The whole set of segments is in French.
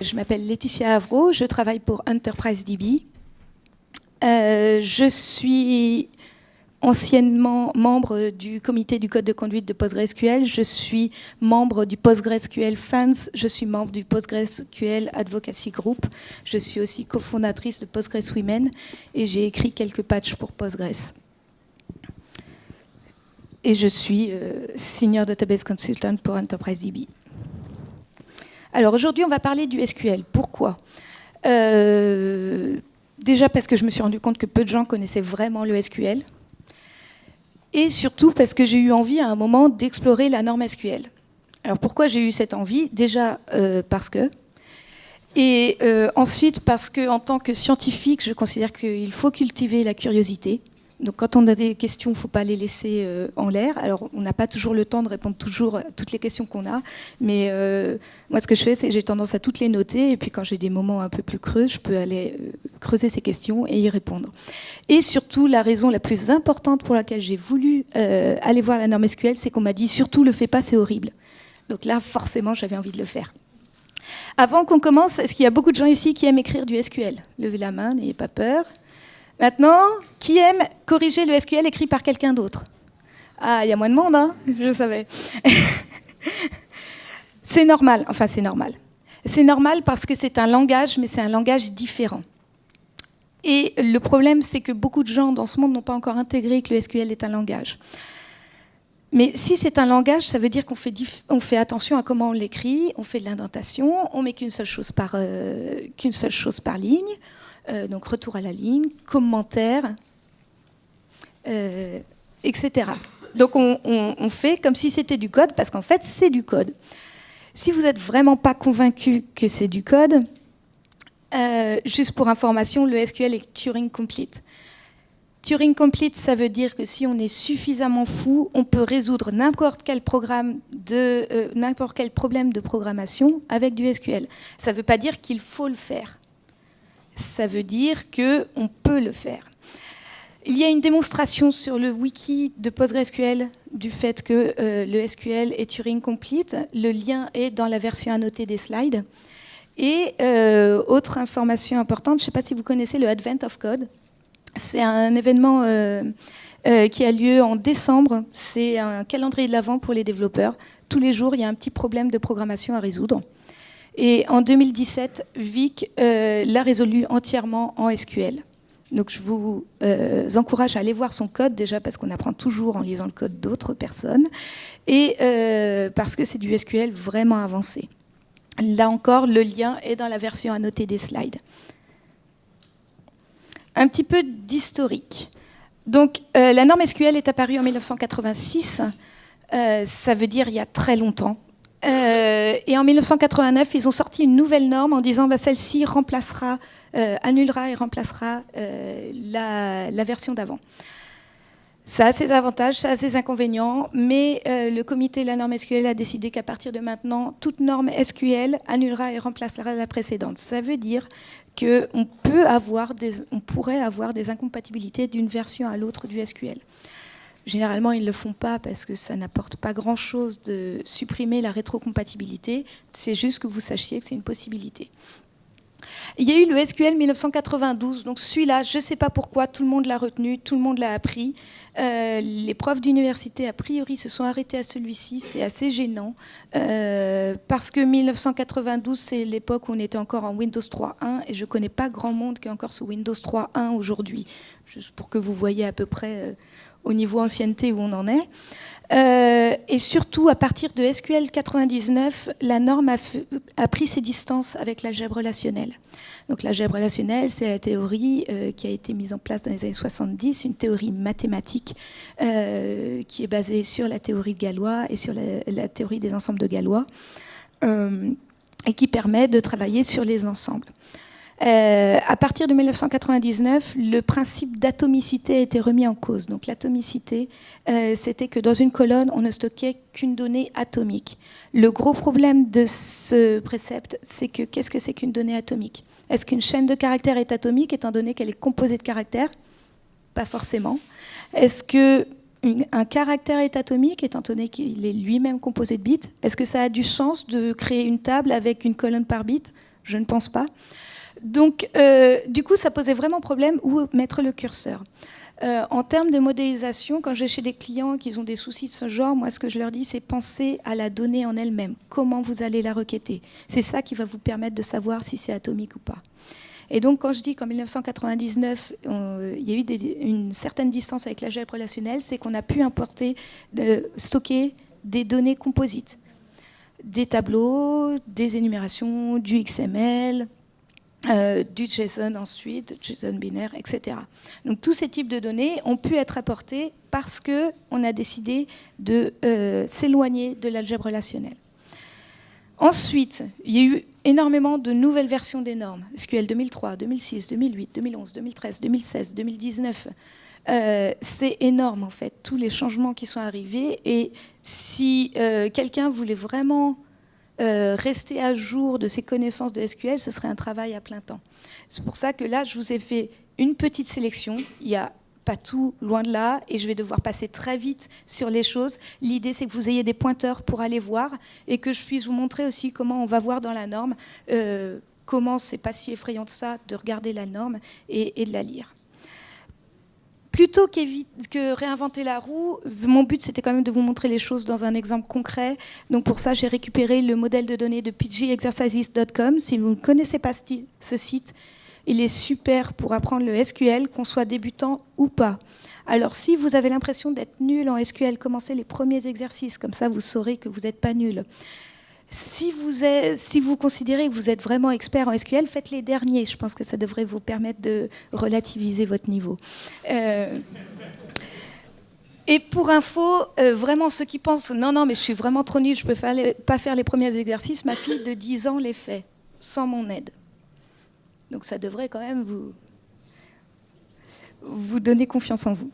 Je m'appelle Laetitia Avro, je travaille pour Enterprise DB. Euh, je suis anciennement membre du comité du code de conduite de PostgreSQL. Je suis membre du PostgreSQL Fans. Je suis membre du PostgreSQL Advocacy Group. Je suis aussi cofondatrice de PostgreSwomen et j'ai écrit quelques patchs pour Postgres. Et je suis euh, Senior Database Consultant pour Enterprise DB. Alors aujourd'hui, on va parler du SQL. Pourquoi? Euh, Déjà parce que je me suis rendu compte que peu de gens connaissaient vraiment le SQL et surtout parce que j'ai eu envie à un moment d'explorer la norme SQL. Alors pourquoi j'ai eu cette envie? Déjà euh, parce que, et euh, ensuite parce que en tant que scientifique, je considère qu'il faut cultiver la curiosité. Donc quand on a des questions, il ne faut pas les laisser euh, en l'air. Alors on n'a pas toujours le temps de répondre toujours à toutes les questions qu'on a, mais euh, moi ce que je fais, c'est j'ai tendance à toutes les noter, et puis quand j'ai des moments un peu plus creux, je peux aller euh, creuser ces questions et y répondre. Et surtout, la raison la plus importante pour laquelle j'ai voulu aller voir la norme SQL, c'est qu'on m'a dit surtout le fais pas, c'est horrible. Donc là, forcément, j'avais envie de le faire. Avant qu'on commence, est-ce qu'il y a beaucoup de gens ici qui aiment écrire du SQL Levez la main, n'ayez pas peur. Maintenant, qui aime corriger le SQL écrit par quelqu'un d'autre? Ah, il y a moins de monde, hein je savais. c'est normal, enfin c'est normal. C'est normal parce que c'est un langage, mais c'est un langage différent. Et le problème, c'est que beaucoup de gens dans ce monde n'ont pas encore intégré que le SQL est un langage. Mais si c'est un langage, ça veut dire qu'on fait, fait, attention à comment on l'écrit, on fait de l'indentation, on met qu'une seule, chose par, euh, qu'une seule chose par ligne, donc retour à la ligne, commentaire, euh, etc. Donc on, fait comme si c'était du code, parce qu'en fait c'est du code. Si vous n'êtes vraiment pas convaincu que c'est du code, euh, juste pour information, le SQL est Turing Complete. Turing Complete, ça veut dire que si on est suffisamment fou, on peut résoudre n'importe quel, n'importe quel problème de programmation avec du SQL. Ça ne veut pas dire qu'il faut le faire ça veut dire qu'on peut le faire. Il y a une démonstration sur le wiki de PostgreSQL du fait que euh, le SQL est Turing Complete. Le lien est dans la version annotée des slides. Et euh, autre information importante, je ne sais pas si vous connaissez le Advent of Code. C'est un événement euh, qui a lieu en décembre. C'est un calendrier de l'avant pour les développeurs. Tous les jours, il y a un petit problème de programmation à résoudre. Et en 2017, Vic euh, l'a résolu entièrement en SQL. Donc je vous euh, encourage à aller voir son code, déjà parce qu'on apprend toujours en lisant le code d'autres personnes, et euh, parce que c'est du SQL vraiment avancé. Là encore, le lien est dans la version annotée des slides. Un petit peu d'historique. Donc la norme SQL est apparue en 1986, ça veut dire il y a très longtemps. Euh, et en 1989, ils ont sorti une nouvelle norme en disant bah, celle-ci remplacera, euh, annulera et remplacera euh, la, version d'avant. Ça a ses avantages, ça a ses inconvénients, mais le comité de la norme SQL a décidé qu'à partir de maintenant, toute norme SQL annulera et remplacera la précédente. Ça veut dire qu'on on pourrait avoir des incompatibilités d'une version à l'autre du SQL. Généralement, ils ne le font pas parce que ça n'apporte pas grand-chose de supprimer la rétrocompatibilité. C'est juste que vous sachiez que c'est une possibilité. Il y a eu le SQL 1992, donc celui-là, je ne sais pas pourquoi, tout le monde l'a retenu, tout le monde l'a appris. Euh, les profs d'université, a priori, se sont arrêtés à celui-ci, c'est assez gênant, euh, parce que 1992, c'est l'époque où on était encore en Windows 3.1, et je ne connais pas grand monde qui est encore sous Windows 3.1 aujourd'hui, juste pour que vous voyez à peu près euh, au niveau ancienneté où on en est. Euh, et surtout, à partir de SQL 99, la norme a, pris ses distances avec l'algèbre relationnelle. Donc l'algèbre relationnelle, c'est la théorie euh, qui a été mise en place dans les années 70, une théorie mathématique euh, qui est basée sur la théorie de Galois et sur la, la théorie des ensembles de Galois, et qui permet de travailler sur les ensembles. Euh, à partir de 1999, le principe d'atomicité a été remis en cause. Donc l'atomicité, euh, c'était que dans une colonne, on ne stockait qu'une donnée atomique. Le gros problème de ce précepte, c'est que qu'est-ce que c'est qu'une donnée atomique? Est-ce qu'une chaîne de caractères est atomique étant donné qu'elle est composée de caractères? Pas forcément. Est-ce que un caractère est atomique étant donné qu'il est lui-même composé de bits? Est-ce que ça a du sens de créer une table avec une colonne par bit? Je ne pense pas. Donc, euh, du coup, ça posait vraiment problème où mettre le curseur. Euh, en termes de modélisation, quand je vais chez des clients qui ont des soucis de ce genre, moi, ce que je leur dis, c'est penser à la donnée en elle-même. Comment vous allez la requêter? C'est ça qui va vous permettre de savoir si c'est atomique ou pas. Et donc, quand je dis qu'en 1999, il y a eu une certaine distance avec l'algèbre relationnelle, c'est qu'on a pu importer, stocker des données composites. Des tableaux, des énumérations, du XML, euh, du JSON ensuite, JSON binaire, etc. Donc tous ces types de données ont pu être apportés parce qu'on a décidé de euh, s'éloigner de l'algèbre relationnelle. Ensuite, il y a eu énormément de nouvelles versions des normes. SQL 2003, 2006, 2008, 2011, 2013, 2016, 2019. c'est énorme en fait, tous les changements qui sont arrivés. Et si euh, quelqu'un voulait vraiment euh, rester à jour de ses connaissances de SQL, ce serait un travail à plein temps. C'est pour ça que là, je vous ai fait une petite sélection. Il n'y a pas tout loin de là et je vais devoir passer très vite sur les choses. L'idée, c'est que vous ayez des pointeurs pour aller voir et que je puisse vous montrer aussi comment on va voir dans la norme, euh, comment c'est pas si effrayant de ça de regarder la norme et de la lire plutôt que réinventer la roue, mon but c'était quand même de vous montrer les choses dans un exemple concret. Donc pour ça, j'ai récupéré le modèle de données de pgexercises.com. Si vous ne connaissez pas ce site, il est super pour apprendre le SQL, qu'on soit débutant ou pas. Alors si vous avez l'impression d'être nul en SQL, commencez les premiers exercices, comme ça vous saurez que vous n'êtes pas nul. Si vous, considérez que vous êtes vraiment expert en SQL, faites les derniers. Je pense que ça devrait vous permettre de relativiser votre niveau. Euh, et pour info, euh, vraiment ceux qui pensent non, non, mais je suis vraiment trop nul, je ne peux pas faire les premiers exercices, ma fille de 10 ans les fait, sans mon aide. Donc ça devrait quand même vous, vous donner confiance en vous.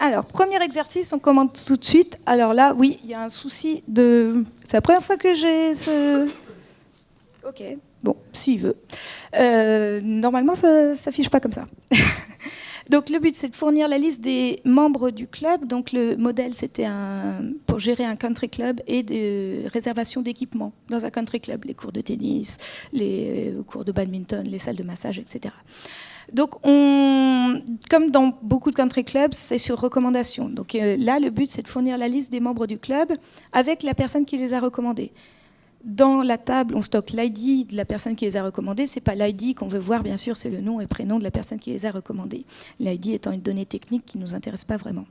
Alors, premier exercice, on commence tout de suite. Alors là, oui, il y a un souci de... C'est la première fois que j'ai ce... Ok, bon, s'il veut. Euh, normalement, ça ne s'affiche pas comme ça. Donc le but, c'est de fournir la liste des membres du club. Donc le modèle, c'était un, pour gérer un country club et des réservations d'équipements dans un country club, les cours de tennis, les cours de badminton, les salles de massage, etc. Donc, on, comme dans beaucoup de country clubs, c'est sur recommandation. Donc euh, là, le but, c'est de fournir la liste des membres du club avec la personne qui les a recommandés. Dans la table, on stocke l'ID de la personne qui les a recommandés. Ce n'est pas l'ID qu'on veut voir, bien sûr, c'est le nom et prénom de la personne qui les a recommandés. L'ID étant une donnée technique qui ne nous intéresse pas vraiment.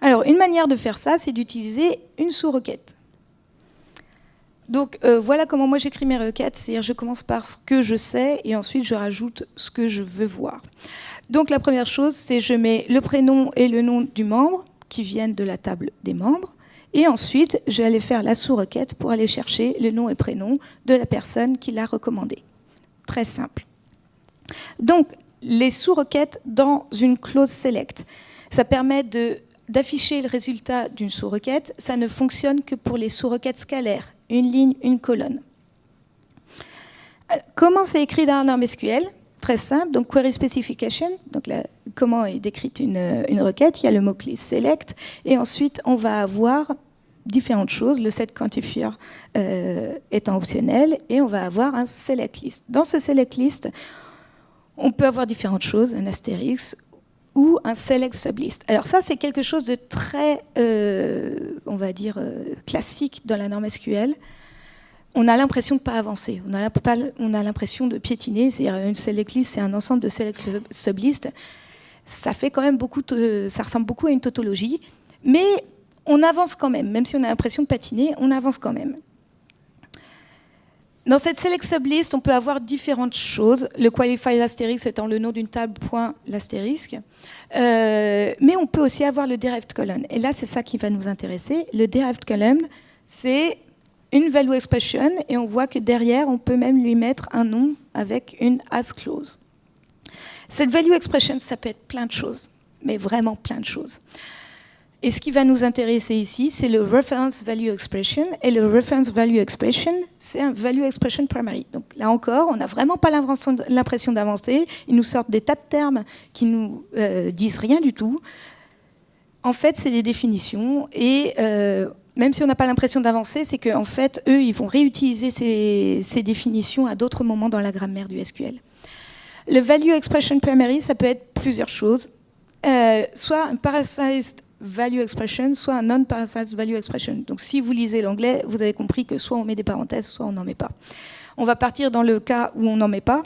Alors, une manière de faire ça, c'est d'utiliser une sous-requête. Donc euh, voilà comment moi j'écris mes requêtes, c'est-à-dire je commence par ce que je sais et ensuite je rajoute ce que je veux voir. Donc la première chose, c'est je mets le prénom et le nom du membre qui viennent de la table des membres. Et ensuite, je vais aller faire la sous-requête pour aller chercher le nom et prénom de la personne qui l'a recommandé. Très simple. Donc, les sous-requêtes dans une clause select. Ça permet d'afficher le résultat d'une sous-requête. Ça ne fonctionne que pour les sous-requêtes scalaires une ligne, une colonne. Comment c'est écrit dans un SQL Très simple, donc query specification, donc comment est décrite une, requête, il y a le mot-clé select, et ensuite on va avoir différentes choses, le set quantifier euh, étant optionnel, et on va avoir un select list. Dans ce select list, on peut avoir différentes choses, un astérix ou un select sublist. Alors ça, c'est quelque chose de très, euh, on va dire, euh, classique dans la norme SQL. On a l'impression de ne pas avancer, on a l'impression de piétiner, c'est-à-dire une select list, c'est un ensemble de select sublist. Ça fait quand même beaucoup, ça ressemble beaucoup à une tautologie, mais on avance quand même, même si on a l'impression de patiner, on avance quand même. Dans cette select sublist, on peut avoir différentes choses. Le qualified asterisk étant le nom d'une table. Euh, mais on peut aussi avoir le derived column. Et là, c'est ça qui va nous intéresser. Le derived column, c'est une value expression et on voit que derrière, on peut même lui mettre un nom avec une as clause. Cette value expression, ça peut être plein de choses, mais vraiment plein de choses. Et ce qui va nous intéresser ici, c'est le reference value expression. Et le reference value expression, c'est un value expression primary. Donc là encore, on n'a vraiment pas l'impression d'avancer. Ils nous sortent des tas de termes qui nous euh, disent rien du tout. En fait, c'est des définitions. Et euh, même si on n'a pas l'impression d'avancer, c'est qu'en fait, eux, ils vont réutiliser ces, définitions à d'autres moments dans la grammaire du SQL. Le value expression primary, ça peut être plusieurs choses. Euh, soit un parasized value expression, soit un non-parasized value expression. Donc si vous lisez l'anglais, vous avez compris que soit on met des parenthèses, soit on n'en met pas. On va partir dans le cas où on n'en met pas.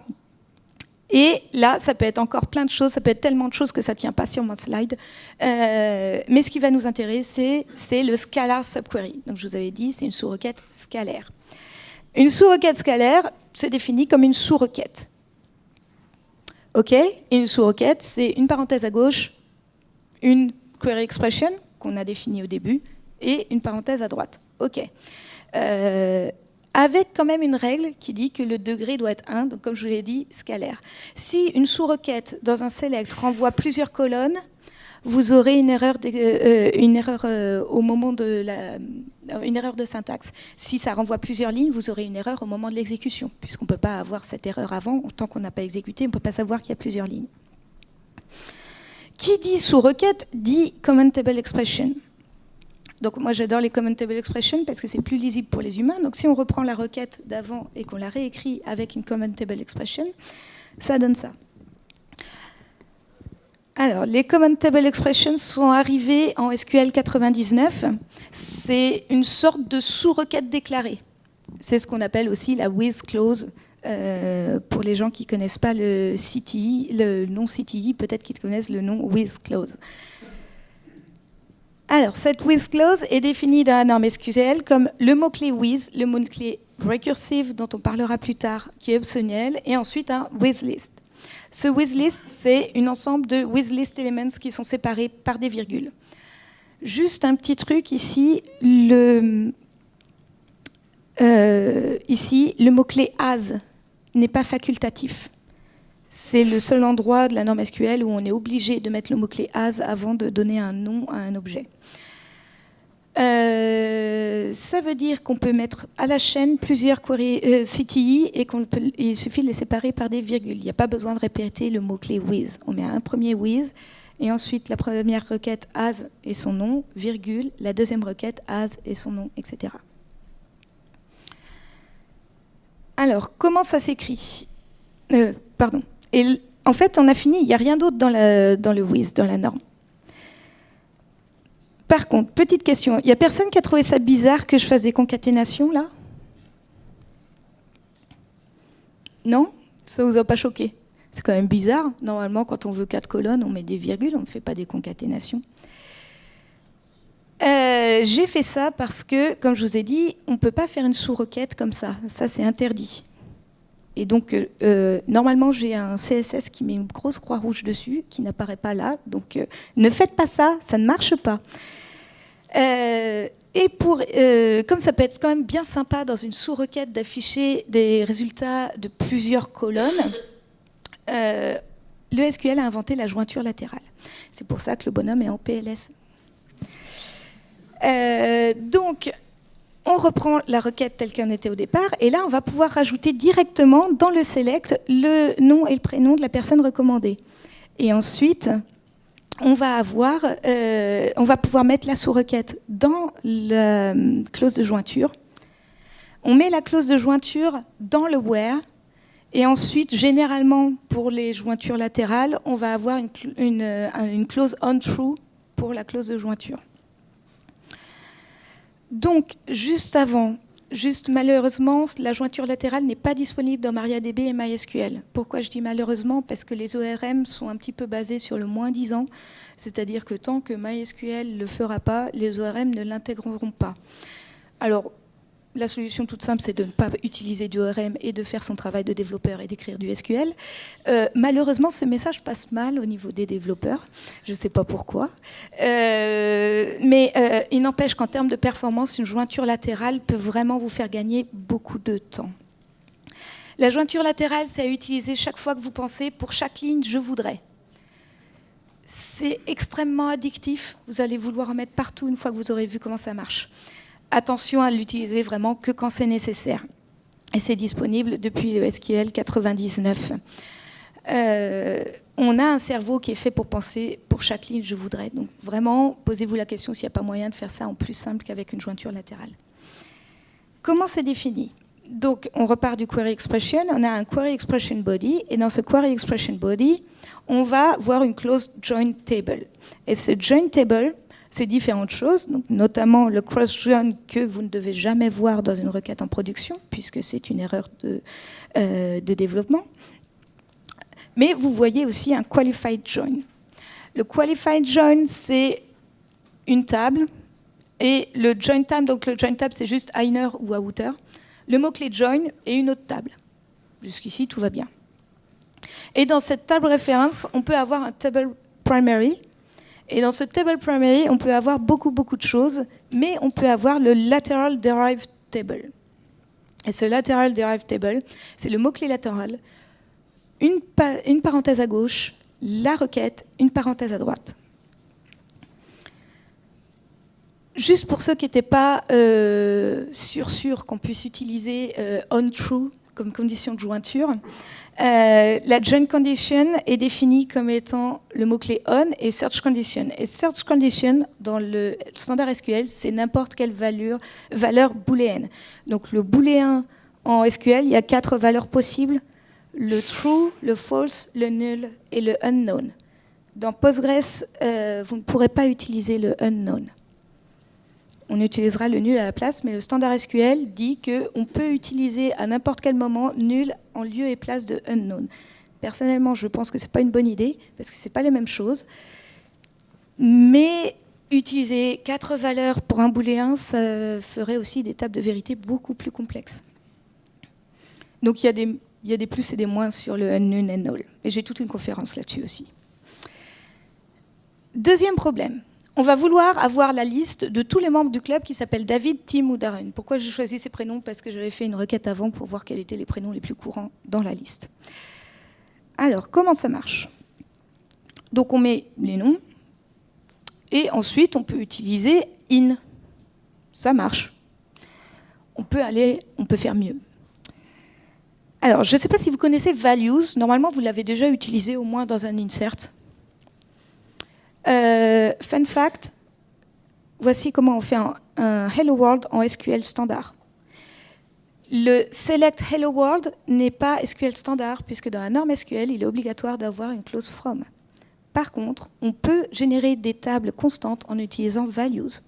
Et là, ça peut être encore plein de choses, ça peut être tellement de choses que ça ne tient pas sur mon slide. Euh, mais ce qui va nous intéresser, c'est le scalar subquery. Donc je vous avais dit, c'est une sous-requête scalaire. Une sous-requête scalaire se définit comme une sous-requête. OK? Une sous-requête, c'est une parenthèse à gauche, une query expression qu'on a définie au début, et une parenthèse à droite. OK. Euh, avec quand même une règle qui dit que le degré doit être 1, donc comme je vous l'ai dit, scalaire. Si une sous-requête dans un select renvoie plusieurs colonnes, vous aurez une erreur, euh, euh, au moment de la, une erreur de syntaxe. Si ça renvoie plusieurs lignes, vous aurez une erreur au moment de l'exécution, puisqu'on ne peut pas avoir cette erreur avant, tant qu'on n'a pas exécuté, on ne peut pas savoir qu'il y a plusieurs lignes. Qui dit sous-requête dit commentable expression. Donc moi j'adore les commentable expressions parce que c'est plus lisible pour les humains. Donc si on reprend la requête d'avant et qu'on la réécrit avec une commentable expression, ça donne ça. Alors, les commentable expressions sont arrivées en SQL 99. C'est une sorte de sous-requête déclarée. C'est ce qu'on appelle aussi la with clause. Euh, pour les gens qui ne connaissent pas le CTI, le nom CTI, peut-être qu'ils connaissent le nom with clause. Alors, cette with clause est définie dans la norme SQL comme le mot-clé with, le mot-clé recursive dont on parlera plus tard, qui est optionnel, et ensuite un with list. Ce with-list, c'est un ensemble de with-list elements qui sont séparés par des virgules. Juste un petit truc ici, le, euh, ici, le mot-clé as n'est pas facultatif. C'est le seul endroit de la norme SQL où on est obligé de mettre le mot-clé as avant de donner un nom à un objet. Euh, ça veut dire qu'on peut mettre à la chaîne plusieurs queries, euh, CTI et qu'il suffit de les séparer par des virgules. Il n'y a pas besoin de répéter le mot-clé with. On met un premier with et ensuite la première requête as et son nom, virgule, la deuxième requête as et son nom, etc. Alors, comment ça s'écrit euh, Pardon. Et en fait, on a fini, il n'y a rien d'autre dans, le with, dans la norme. Par contre, petite question, il n'y a personne qui a trouvé ça bizarre que je fasse des concaténations là? Non? Ça vous a pas choqué? C'est quand même bizarre. Normalement, quand on veut quatre colonnes, on met des virgules, on ne fait pas des concaténations. Euh, j'ai fait ça parce que, comme je vous ai dit, on ne peut pas faire une sous-requête comme ça. Ça, c'est interdit. Et donc, euh, normalement, j'ai un CSS qui met une grosse croix rouge dessus, qui n'apparaît pas là. Donc, euh, ne faites pas ça, ça ne marche pas. Euh, et pour, comme ça peut être quand même bien sympa dans une sous-requête d'afficher des résultats de plusieurs colonnes, le SQL a inventé la jointure latérale. C'est pour ça que le bonhomme est en PLS. Donc, on reprend la requête telle qu'elle était au départ, et là, on va pouvoir rajouter directement dans le select le nom et le prénom de la personne recommandée. Et ensuite, on va, euh, pouvoir mettre la sous-requête dans la euh, clause de jointure. On met la clause de jointure dans le where, et ensuite, généralement, pour les jointures latérales, on va avoir euh, une clause on true pour la clause de jointure. Donc, juste avant, juste malheureusement, la jointure latérale n'est pas disponible dans MariaDB et MySQL. Pourquoi je dis malheureusement? Parce que les ORM sont un petit peu basés sur le moins 10 ans, c'est-à-dire que tant que MySQL ne le fera pas, les ORM ne l'intégreront pas. Alors, la solution toute simple, c'est de ne pas utiliser du ORM et de faire son travail de développeur et d'écrire du SQL. Euh, malheureusement, ce message passe mal au niveau des développeurs. Je ne sais pas pourquoi. Euh, mais euh, il n'empêche qu'en termes de performance, une jointure latérale peut vraiment vous faire gagner beaucoup de temps. La jointure latérale, c'est à utiliser chaque fois que vous pensez, pour chaque ligne, je voudrais. C'est extrêmement addictif. Vous allez vouloir en mettre partout une fois que vous aurez vu comment ça marche. Attention à l'utiliser vraiment que quand c'est nécessaire. Et c'est disponible depuis le SQL 99. Euh, on a un cerveau qui est fait pour penser pour chaque ligne je voudrais. Donc vraiment, posez-vous la question s'il n'y a pas moyen de faire ça en plus simple qu'avec une jointure latérale. Comment c'est défini? Donc on repart du query expression, on a un query expression body, et dans ce query expression body, on va voir une clause join table. Et ce join table, c'est différentes choses, donc notamment le cross-join que vous ne devez jamais voir dans une requête en production, puisque c'est une erreur de, euh, de développement. Mais vous voyez aussi un qualified join. Le qualified join, c'est une table, et le join tab, donc le join tab, c'est juste inner ou outer. Le mot-clé join est une autre table. Jusqu'ici, tout va bien. Et dans cette table référence, on peut avoir un table primary. Et dans ce table primary, on peut avoir beaucoup, beaucoup de choses, mais on peut avoir le lateral derived table. Et ce lateral derived table, c'est le mot-clé latéral une, une parenthèse à gauche, la requête, une parenthèse à droite. Juste pour ceux qui n'étaient pas euh, sûrs sûr qu'on puisse utiliser euh, on-true comme condition de jointure, euh, la join condition est définie comme étant le mot-clé on et search condition. Et search condition, dans le standard SQL, c'est n'importe quelle valeur, booléenne. Donc le booléen en SQL, il y a quatre valeurs possibles le true, le false, le null et le unknown. Dans Postgres, euh, vous ne pourrez pas utiliser le unknown. On utilisera le nul à la place, mais le standard SQL dit qu'on peut utiliser à n'importe quel moment nul en lieu et place de unknown. Personnellement, je pense que ce n'est pas une bonne idée, parce que ce n'est pas les mêmes choses. Mais utiliser quatre valeurs pour un booléen, ça ferait aussi des tables de vérité beaucoup plus complexes. Donc il y a des il y a des plus et des moins sur le unknown and null. Et j'ai toute une conférence là-dessus aussi. Deuxième problème. On va vouloir avoir la liste de tous les membres du club qui s'appellent David, Tim ou Darren. Pourquoi j'ai choisi ces prénoms Parce que j'avais fait une requête avant pour voir quels étaient les prénoms les plus courants dans la liste. Alors, comment ça marche? Donc, on met les noms. Et ensuite, on peut utiliser in. Ça marche. On peut aller, on peut faire mieux. Alors, je ne sais pas si vous connaissez values. Normalement, vous l'avez déjà utilisé au moins dans un insert. Euh, fun fact, voici comment on fait un, Hello World en SQL standard. Le select Hello World n'est pas SQL standard, puisque dans la norme SQL, il est obligatoire d'avoir une clause from. Par contre, on peut générer des tables constantes en utilisant values.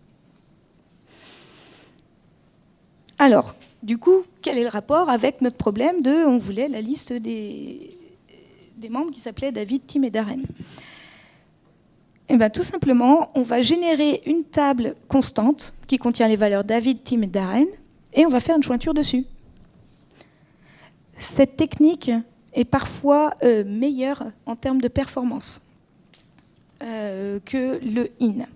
Alors, du coup, quel est le rapport avec notre problème de on voulait la liste des, des membres qui s'appelaient David, Tim et Darren? Eh bien, tout simplement, on va générer une table constante qui contient les valeurs David, Tim et Darren, et on va faire une jointure dessus. Cette technique est parfois euh, meilleure en termes de performance euh, que le in.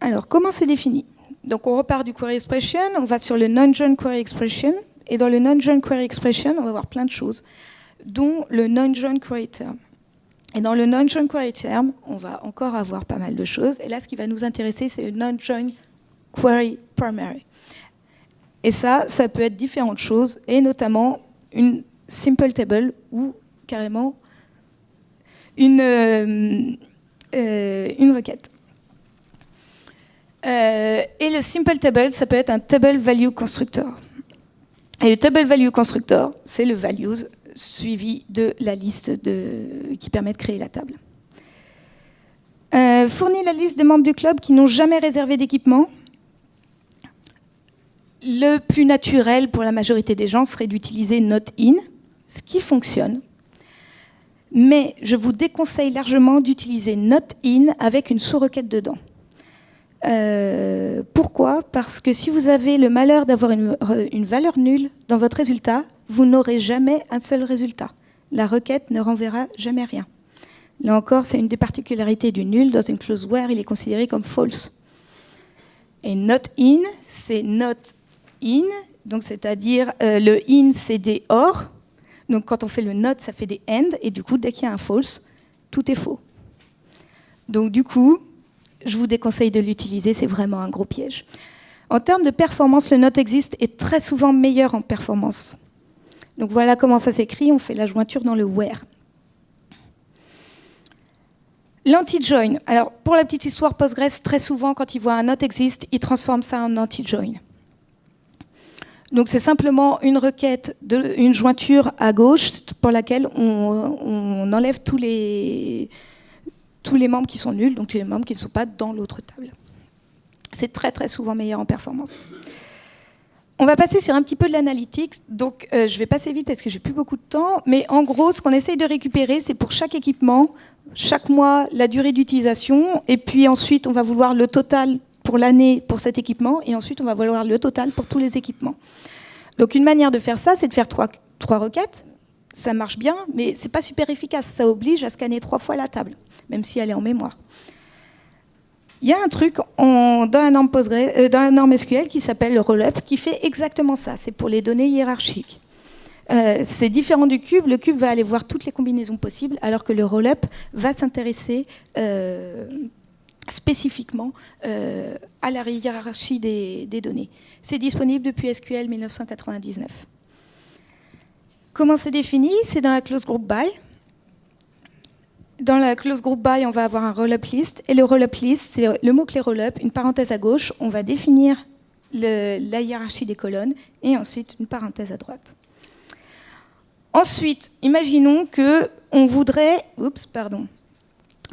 Alors, comment c'est défini? Donc, on repart du query expression, on va sur le non-join query expression, et dans le non-join query expression, on va voir plein de choses, dont le non-join query term. Et dans le non-join query term, on va encore avoir pas mal de choses. Et là, ce qui va nous intéresser, c'est le non-join query primary. Et ça, ça peut être différentes choses, et notamment une simple table ou carrément une, euh, euh, une requête. Euh, et le simple table, ça peut être un table value constructor. Et le table value constructor, c'est le values suivi de la liste qui permet de créer la table. Euh, la liste des membres du club qui n'ont jamais réservé d'équipement. Le plus naturel pour la majorité des gens serait d'utiliser not-in, ce qui fonctionne. Mais je vous déconseille largement d'utiliser not-in avec une sous-requête dedans. Euh, pourquoi? Parce que si vous avez le malheur d'avoir une, valeur nulle dans votre résultat, vous n'aurez jamais un seul résultat. La requête ne renverra jamais rien. Là encore, c'est une des particularités du nul. Dans une clause where, il est considéré comme false. Et not in, c'est not in, donc c'est-à-dire euh, le in, c'est des or, Donc quand on fait le not, ça fait des end, et du coup, dès qu'il y a un false, tout est faux. Donc du coup, je vous déconseille de l'utiliser, c'est vraiment un gros piège. En termes de performance, le not existe est très souvent meilleur en performance. Donc voilà comment ça s'écrit, on fait la jointure dans le where. L'anti-join. Alors, pour la petite histoire, Postgres, très souvent, quand il voit un not existe, il transforme ça en anti-join. Donc, c'est simplement une requête, de, une jointure à gauche pour laquelle on, enlève tous les, tous les membres qui sont nuls, donc tous les membres qui ne sont pas dans l'autre table. C'est très, très souvent meilleur en performance. On va passer sur un petit peu de l'analytics, donc euh, je vais passer vite parce que j'ai plus beaucoup de temps, mais en gros, ce qu'on essaye de récupérer, c'est pour chaque équipement, chaque mois, la durée d'utilisation, et puis ensuite, on va vouloir le total pour l'année pour cet équipement, et ensuite, on va vouloir le total pour tous les équipements. Donc une manière de faire ça, c'est de faire trois, trois requêtes. Ça marche bien, mais c'est pas super efficace. Ça oblige à scanner trois fois la table, même si elle est en mémoire. Il y a un truc dans, la norme euh, SQL qui s'appelle le rollup qui fait exactement ça. C'est pour les données hiérarchiques. Euh, c'est différent du cube. Le cube va aller voir toutes les combinaisons possibles, alors que le rollup va s'intéresser euh, spécifiquement à la hiérarchie des données. C'est disponible depuis SQL 1999. Comment c'est défini? C'est dans la clause group by. Dans la clause group by, on va avoir un roll-up list. Et le roll-up list, c'est le mot-clé roll-up, une parenthèse à gauche. On va définir la hiérarchie des colonnes et ensuite une parenthèse à droite. Ensuite, imaginons que on voudrait, oups, pardon,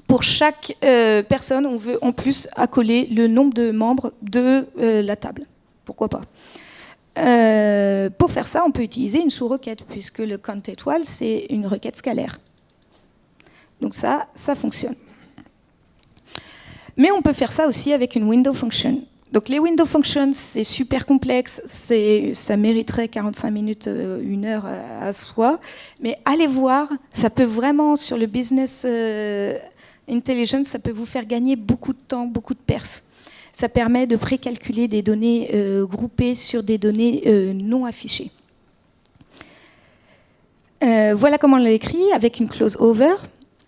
pour chaque euh, personne, on veut en plus accoler le nombre de membres de euh, la table. Pourquoi pas? Euh, Pour faire ça, on peut utiliser une sous-requête, puisque le count étoile, c'est une requête scalaire. Donc ça, ça fonctionne. Mais on peut faire ça aussi avec une window function. Donc les window functions, c'est super complexe, ça mériterait 45 minutes, euh, une heure à, soi. Mais allez voir, ça peut vraiment, sur le business euh, intelligence, ça peut vous faire gagner beaucoup de temps, beaucoup de perf. Ça permet de précalculer des données euh, groupées sur des données non affichées. voilà comment on l'a écrit avec une clause over.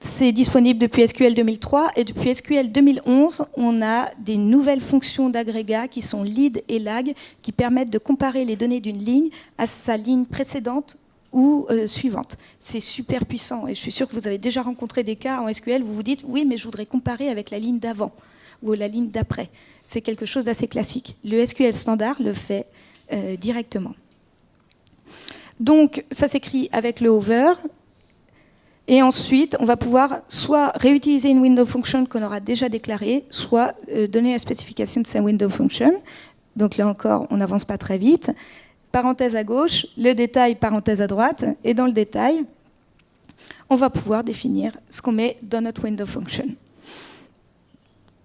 C'est disponible depuis SQL 2003 et depuis SQL 2011, on a des nouvelles fonctions d'agrégat qui sont lead et lag qui permettent de comparer les données d'une ligne à sa ligne précédente ou euh, suivante. C'est super puissant et je suis sûre que vous avez déjà rencontré des cas en SQL où vous vous dites oui mais je voudrais comparer avec la ligne d'avant ou la ligne d'après. C'est quelque chose d'assez classique. Le SQL standard le fait euh, directement. Donc ça s'écrit avec le over et ensuite, on va pouvoir soit réutiliser une window function qu'on aura déjà déclarée, soit euh, donner la spécification de sa window function. Donc là encore, on n'avance pas très vite. Parenthèse à gauche, le détail, parenthèse à droite. Et dans le détail, on va pouvoir définir ce qu'on met dans notre window function.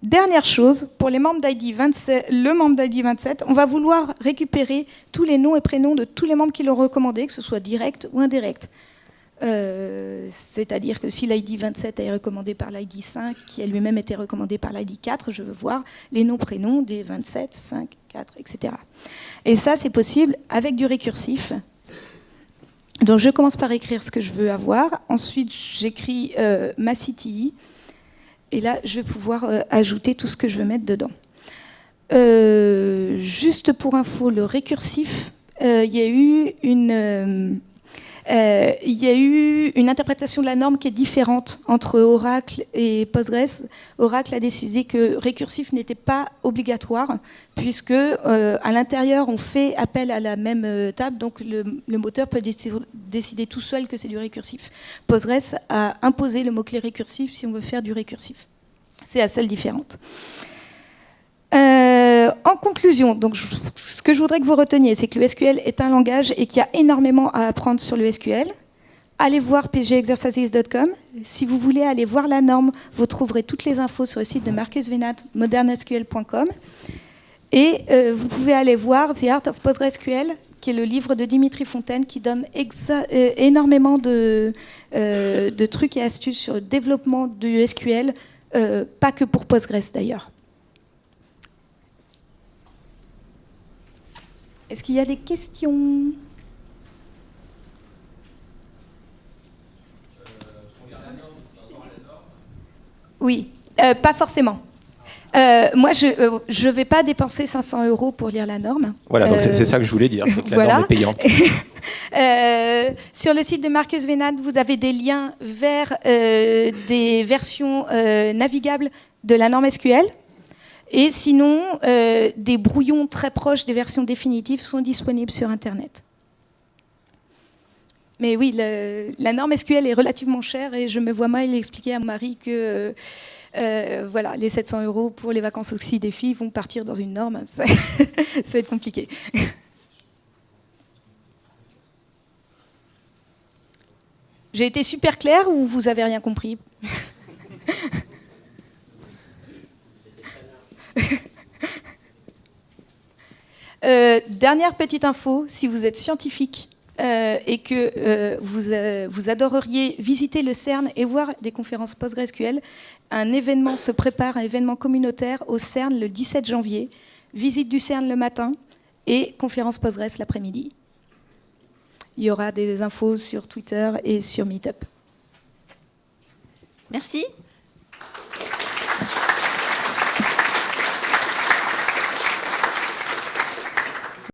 Dernière chose, pour les membres d'ID 27, le membre d'ID 27, on va vouloir récupérer tous les noms et prénoms de tous les membres qui l'ont recommandé, que ce soit direct ou indirect. Euh, c'est-à-dire que si l'ID 27 est recommandé par l'ID 5, qui a lui-même été recommandé par l'ID 4, je veux voir les noms, prénoms des 27, 5, 4, etc. Et ça, c'est possible avec du récursif. Donc je commence par écrire ce que je veux avoir. Ensuite, j'écris euh, ma CTI. Et là, je vais pouvoir euh, ajouter tout ce que je veux mettre dedans. juste pour info, le récursif, il y a eu une euh, il y a eu une interprétation de la norme qui est différente entre Oracle et Postgres. Oracle a décidé que récursif n'était pas obligatoire, puisque euh, à l'intérieur, on fait appel à la même euh, table, donc le, moteur peut décider tout seul que c'est du récursif. Postgres a imposé le mot-clé récursif si on veut faire du récursif. C'est la seule différence. Euh, en conclusion, donc, ce que je voudrais que vous reteniez, c'est que le SQL est un langage et qu'il y a énormément à apprendre sur le SQL. Allez voir pgexercises.com. Si vous voulez aller voir la norme, vous trouverez toutes les infos sur le site de Marcus Venat, modernesql.com. Et euh, vous pouvez aller voir The Art of PostgreSQL, qui est le livre de Dimitri Fontaine, qui donne euh, énormément de, de, trucs et astuces sur le développement du SQL, pas que pour Postgres d'ailleurs. Est-ce qu'il y a des questions? Oui, euh, pas forcément. Euh, moi, je euh, ne vais pas dépenser 500 euros pour lire la norme. Voilà, donc c'est ça que je voulais dire, c'est que la norme est payante. sur le site de Marcus Vénade, vous avez des liens vers des versions navigables de la norme SQL. Et sinon, des brouillons très proches des versions définitives sont disponibles sur Internet. Mais oui, la norme SQL est relativement chère et je me vois mal expliquer à Marie que euh, voilà, les 700 euros pour les vacances aussi des filles vont partir dans une norme. Ça, va être compliqué. J'ai été super claire ou vous avez rien compris? Euh, Dernière petite info, si vous êtes scientifique euh, et que euh, vous, adoreriez visiter le CERN et voir des conférences PostgreSQL, un événement se prépare, un événement communautaire au CERN le 17 janvier. Visite du CERN le matin et conférence Postgres l'après-midi. Il y aura des infos sur Twitter et sur Meetup. Merci.